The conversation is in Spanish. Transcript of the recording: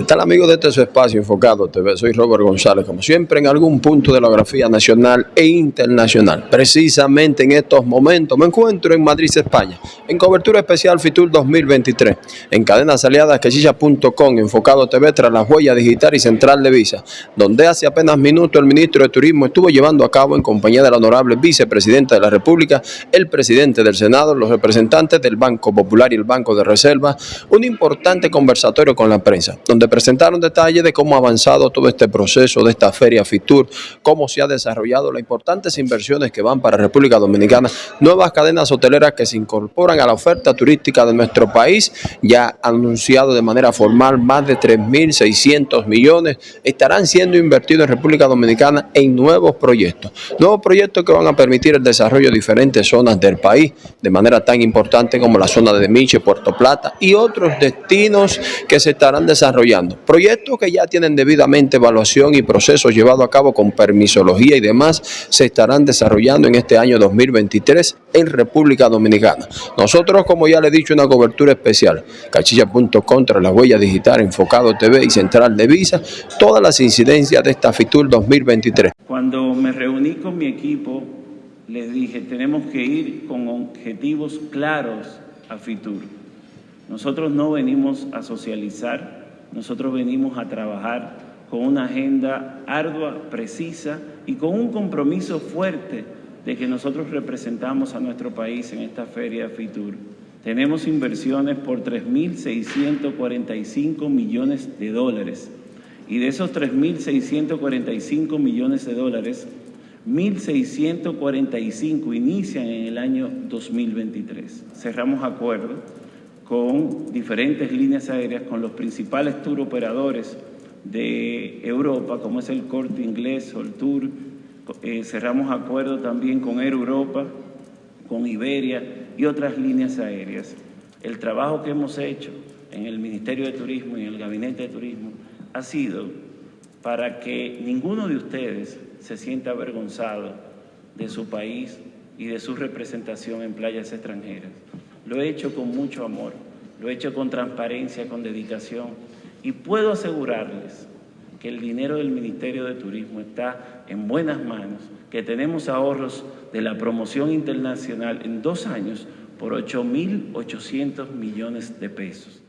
¿Qué tal amigos de este su espacio enfocado TV? Soy Robert González, como siempre en algún punto de la nacional e internacional. Precisamente en estos momentos me encuentro en Madrid, España, en cobertura especial FITUR 2023, en cadenas aliadas quechilla.com, enfocado TV tras la huella digital y central de Visa, donde hace apenas minutos el ministro de Turismo estuvo llevando a cabo en compañía del honorable vicepresidente de la República, el presidente del Senado, los representantes del Banco Popular y el Banco de Reserva, un importante conversatorio con la prensa, donde presentaron detalles de cómo ha avanzado todo este proceso de esta feria FITUR, cómo se ha desarrollado, las importantes inversiones que van para República Dominicana, nuevas cadenas hoteleras que se incorporan a la oferta turística de nuestro país, ya anunciado de manera formal más de 3.600 millones estarán siendo invertidos en República Dominicana en nuevos proyectos, nuevos proyectos que van a permitir el desarrollo de diferentes zonas del país, de manera tan importante como la zona de Miche, Puerto Plata y otros destinos que se estarán desarrollando Proyectos que ya tienen debidamente evaluación y procesos llevados a cabo con permisología y demás se estarán desarrollando en este año 2023 en República Dominicana. Nosotros, como ya le he dicho, una cobertura especial, cachilla.com contra la huella digital, enfocado TV y central de Visa, todas las incidencias de esta FITUR 2023. Cuando me reuní con mi equipo, les dije, tenemos que ir con objetivos claros a FITUR. Nosotros no venimos a socializar, nosotros venimos a trabajar con una agenda ardua, precisa y con un compromiso fuerte de que nosotros representamos a nuestro país en esta feria FITUR. Tenemos inversiones por 3.645 millones de dólares y de esos 3.645 millones de dólares, 1.645 inician en el año 2023. Cerramos acuerdo con diferentes líneas aéreas, con los principales tour operadores de Europa, como es el Corte Inglés o el Tour. Eh, cerramos acuerdo también con Air Europa, con Iberia y otras líneas aéreas. El trabajo que hemos hecho en el Ministerio de Turismo y en el Gabinete de Turismo ha sido para que ninguno de ustedes se sienta avergonzado de su país y de su representación en playas extranjeras. Lo he hecho con mucho amor, lo he hecho con transparencia, con dedicación y puedo asegurarles que el dinero del Ministerio de Turismo está en buenas manos, que tenemos ahorros de la promoción internacional en dos años por 8.800 millones de pesos.